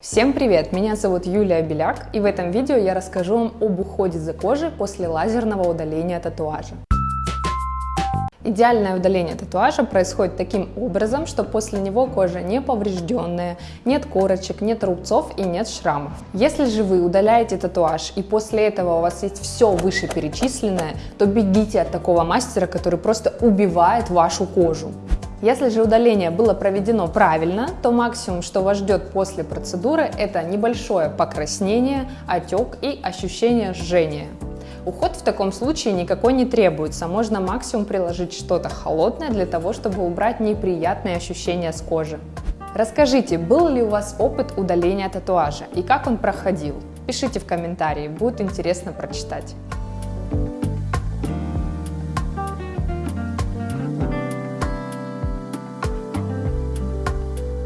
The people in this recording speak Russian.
Всем привет! Меня зовут Юлия Беляк и в этом видео я расскажу вам об уходе за кожей после лазерного удаления татуажа. Идеальное удаление татуажа происходит таким образом, что после него кожа не поврежденная, нет корочек, нет рубцов и нет шрамов. Если же вы удаляете татуаж и после этого у вас есть все вышеперечисленное, то бегите от такого мастера, который просто убивает вашу кожу. Если же удаление было проведено правильно, то максимум, что вас ждет после процедуры, это небольшое покраснение, отек и ощущение жжения. Уход в таком случае никакой не требуется, можно максимум приложить что-то холодное для того, чтобы убрать неприятные ощущения с кожи. Расскажите, был ли у вас опыт удаления татуажа и как он проходил? Пишите в комментарии, будет интересно прочитать.